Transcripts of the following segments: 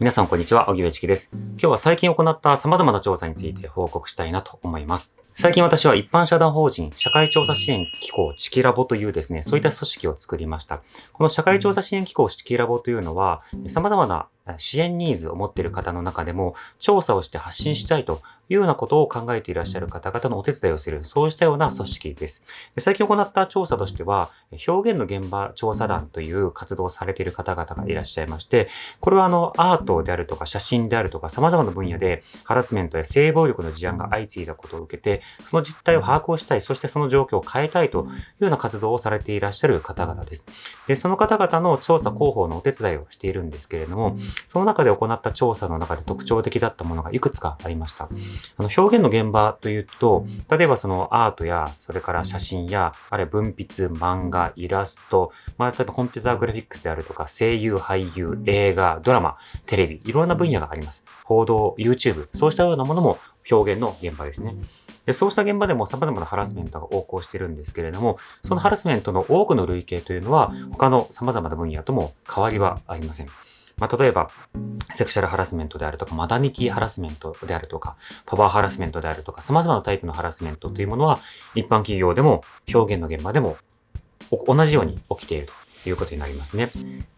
皆さんこんにちは、荻上チキです。今日は最近行った様々な調査について報告したいなと思います。最近私は一般社団法人社会調査支援機構チキラボというですね、そういった組織を作りました。この社会調査支援機構チキラボというのは、様々な支援ニーズを持っている方の中でも調査をして発信したいというようなことを考えていらっしゃる方々のお手伝いをする、そうしたような組織です。最近行った調査としては、表現の現場調査団という活動をされている方々がいらっしゃいまして、これはあの、アートであるとか写真であるとか様々な分野でハラスメントや性暴力の事案が相次いだことを受けて、その実態を把握をしたい、そしてその状況を変えたいというような活動をされていらっしゃる方々です。でその方々の調査広報のお手伝いをしているんですけれども、その中で行った調査の中で特徴的だったものがいくつかありました。あの表現の現場というと、例えばそのアートや、それから写真や、あるいは文筆、漫画、イラスト、まあ、例えばコンピューターグラフィックスであるとか、声優、俳優、映画、ドラマ、テレビ、いろんな分野があります。報道、YouTube、そうしたようなものも表現の現場ですね。でそうした現場でも様々なハラスメントが横行しているんですけれども、そのハラスメントの多くの類型というのは、他の様々な分野とも変わりはありません。まあ、例えば、セクシャルハラスメントであるとか、マダニティハラスメントであるとか、パワーハラスメントであるとか、様々なタイプのハラスメントというものは、一般企業でも表現の現場でも同じように起きているということになりますね。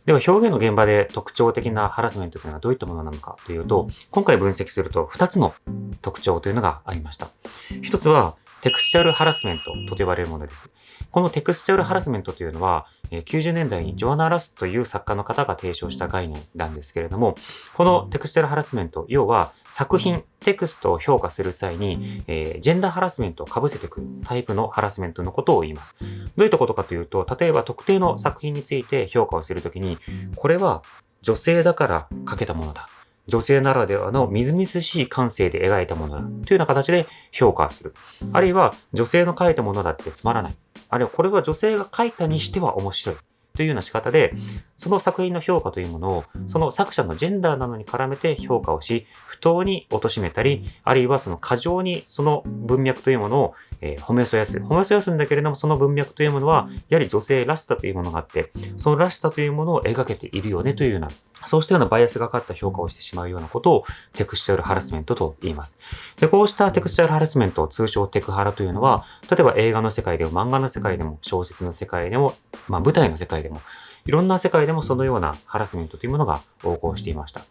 では、表現の現場で特徴的なハラスメントというのはどういったものなのかというと、今回分析すると2つの特徴というのがありました。1つは、テクスチャルハラスメントと呼ばれるものです。このテクスチャルハラスメントというのは、90年代にジョアナ・ラスという作家の方が提唱した概念なんですけれども、このテクスチャルハラスメント、要は作品、テクストを評価する際に、えー、ジェンダーハラスメントを被せてくるタイプのハラスメントのことを言います。どういったことかというと、例えば特定の作品について評価をするときに、これは女性だから書けたものだ。女性ならではのみずみずしい感性で描いたものだというような形で評価する。あるいは女性の描いたものだってつまらない。あるいはこれは女性が描いたにしては面白い。というような仕方で、その作品の評価というものを、その作者のジェンダーなどに絡めて評価をし、不当に貶めたり、あるいはその過剰にその文脈というものを、えー、褒めそやす。褒めそやすんだけれども、その文脈というものは、やはり女性らしさというものがあって、そのらしさというものを描けているよねというようなそうしたようなバイアスがかかった評価をしてしまうようなことをテクスチャルハラスメントと言います。で、こうしたテクスチャルハラスメント、通称テクハラというのは、例えば映画の世界でも漫画の世界でも小説の世界でも、まあ舞台の世界でも、いろんな世界でもそのようなハラスメントというものが横行していました。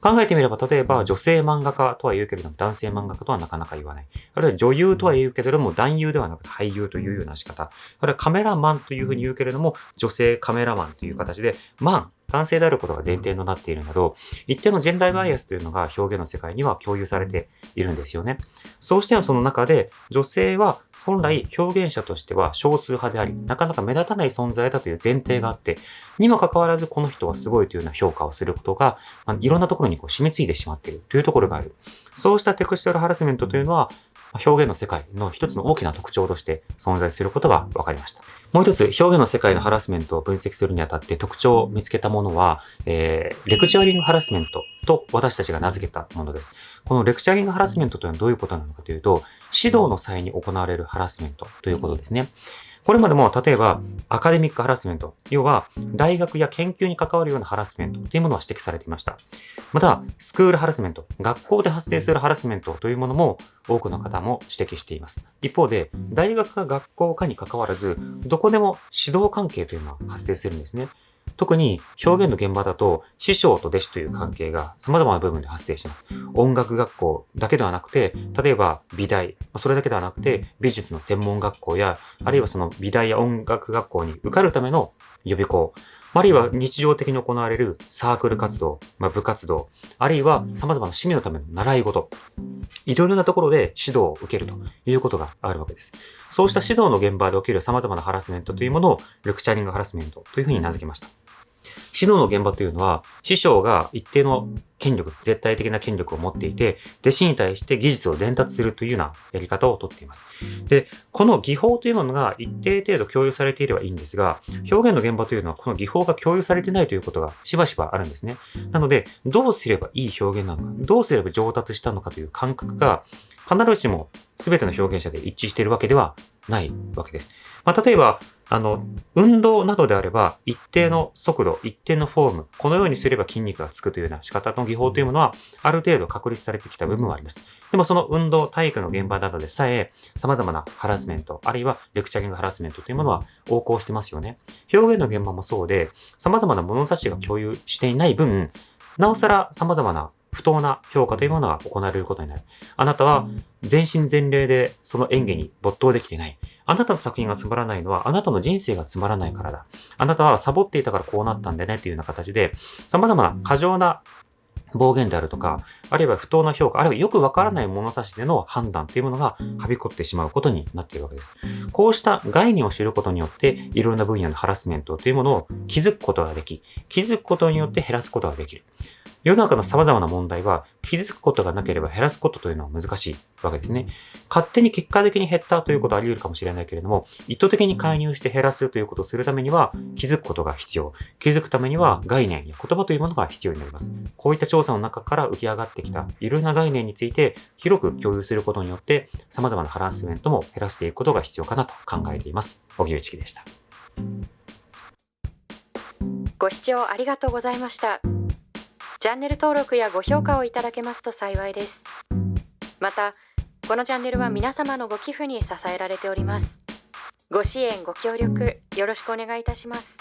考えてみれば、例えば女性漫画家とは言うけれども、男性漫画家とはなかなか言わない。あるいは女優とは言うけれども、男優ではなくて俳優というような仕方。あるいはカメラマンというふうに言うけれども、女性カメラマンという形で、マン、男性であることが前提となっているなど、一定のジェンダーバイアスというのが表現の世界には共有されているんですよね。そうしてはその中で、女性は本来表現者としては少数派であり、なかなか目立たない存在だという前提があって、にもかかわらずこの人はすごいというような評価をすることが、まあ、いろんなところにこう染みついてしまっているというところがある。そうしたテクスチャルハラスメントというのは、表現の世界の一つの大きな特徴として存在することが分かりました。もう一つ、表現の世界のハラスメントを分析するにあたって特徴を見つけたものは、えー、レクチャーリングハラスメントと私たちが名付けたものです。このレクチャーリングハラスメントというのはどういうことなのかというと、指導の際に行われるハラスメントということですね。これまでも例えばアカデミックハラスメント、要は大学や研究に関わるようなハラスメントというものは指摘されていました。また、スクールハラスメント、学校で発生するハラスメントというものも多くの方も指摘しています。一方で、大学か学校かに関わらず、どこでも指導関係というのは発生するんですね。特に表現の現場だと師匠と弟子という関係が様々な部分で発生します。音楽学校だけではなくて、例えば美大、それだけではなくて美術の専門学校や、あるいはその美大や音楽学校に受かるための予備校、あるいは日常的に行われるサークル活動、まあ、部活動、あるいは様々な趣味のための習い事、いろいろなところで指導を受けるということがあるわけです。そうした指導の現場で起きる様々なハラスメントというものをレクチャリングハラスメントというふうに名付けました。指導の現場というのは、師匠が一定の権力、絶対的な権力を持っていて、弟子に対して技術を伝達するというようなやり方をとっています。で、この技法というものが一定程度共有されていればいいんですが、表現の現場というのはこの技法が共有されてないということがしばしばあるんですね。なので、どうすればいい表現なのか、どうすれば上達したのかという感覚が、必ずしも全ての表現者で一致しているわけではないわけです。まあ、例えば、あの、運動などであれば、一定の速度、一定のフォーム、このようにすれば筋肉がつくというような仕方の技法というものは、ある程度確立されてきた部分はあります。でもその運動、体育の現場などでさえ、様々なハラスメント、あるいはレクチャリングハラスメントというものは横行してますよね。表現の現場もそうで、様々な物差しが共有していない分、なおさら様々な不当な評価というものが行われることになる。あなたは全身全霊でその演技に没頭できていない。あなたの作品がつまらないのはあなたの人生がつまらないからだ。あなたはサボっていたからこうなったんだねというような形で様々な過剰な暴言であるとか、あるいは不当な評価、あるいはよくわからない物差しでの判断というものがはびこってしまうことになっているわけです。こうした概念を知ることによって、いろんな分野のハラスメントというものを気づくことができ、気づくことによって減らすことができる。世の中の様々な問題は気づくことがなければ減らすことというのは難しいわけですね。勝手に結果的に減ったということはあり得るかもしれないけれども、意図的に介入して減らすということをするためには気づくことが必要。気づくためには概念や言葉というものが必要になります。こういった調査の中から浮き上がってきたいろんな概念について広く共有することによって様々なハラスメントも減らしていくことが必要かなと考えています。小木内樹でした。ご視聴ありがとうございました。チャンネル登録やご評価をいただけますと幸いです。また、このチャンネルは皆様のご寄付に支えられております。ご支援、ご協力、よろしくお願いいたします。